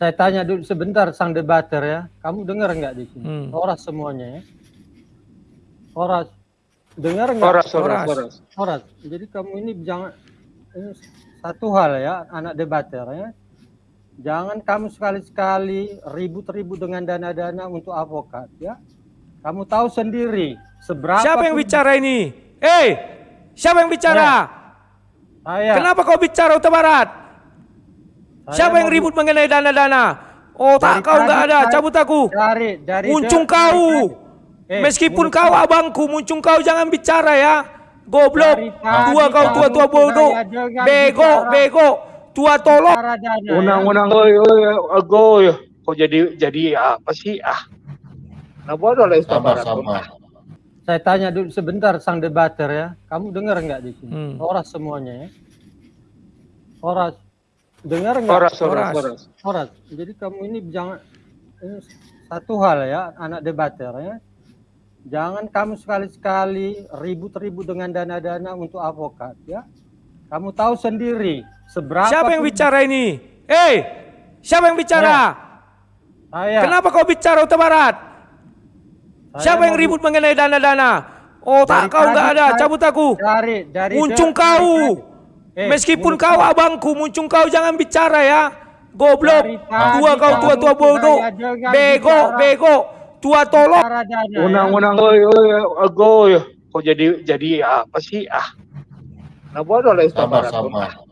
Saya tanya dulu sebentar sang debater ya. Kamu dengar nggak di sini? Hmm. Oras semuanya ya. Oras. Dengar nggak? Oras, oras, Oras. oras. Oras. Jadi kamu ini jangan ini satu hal ya, anak debater ya. Jangan kamu sekali-sekali ribut-ribut dengan dana-dana untuk avokat ya. Kamu tahu sendiri seberapa Siapa yang bicara ini? Eh, siapa yang bicara? Saya, Kenapa kau bicara Utara Barat? Siapa yang ribut mengenai dana-dana? Oh tak Dari kau nggak ada, cabut aku. Dari dari Muncung dari- kau. Eh, Meskipun muncung. kau abangku, muncung kau jangan bicara ya. Goblok. Tua kau tua-tua bodoh. jangan Bego, bicara. bego. Tua tolong. Ya. Undang-undang oi oi agoy. Kok jadi jadi apa sih? Ah. Nah, bodoh lah. Sama-sama. Saya tanya dulu sebentar sang debater ya. Kamu dengar nggak di sini? Hmm. Oras semuanya ya. Oras. Dengar nggak? Oras, oras, Oras. oras. Oras. Jadi kamu ini jangan ini satu hal ya, anak debater ya. Jangan kamu sekali-sekali ribut-ribut dengan dana-dana untuk avokat ya. Kamu tahu sendiri seberapa Siapa yang bicara ini? Eh, siapa yang bicara? Saya, Kenapa kau bicara Utara Barat? saya Siapa yang ribut mengenai dana-dana? Oh tak kau nggak ada, cabut aku. Dari dari Muncung dari- kau. Eh, Meskipun kau abangku, muncung kau jangan bicara ya. Goblok. Tua kau tua-tua bodoh. jangan Bego, bicara. bego. Tua tolong. dana, ya. Undang-undang oi oi agoy. Kok jadi jadi apa sih? Ah. Nah, bodoh lah. Sama-sama.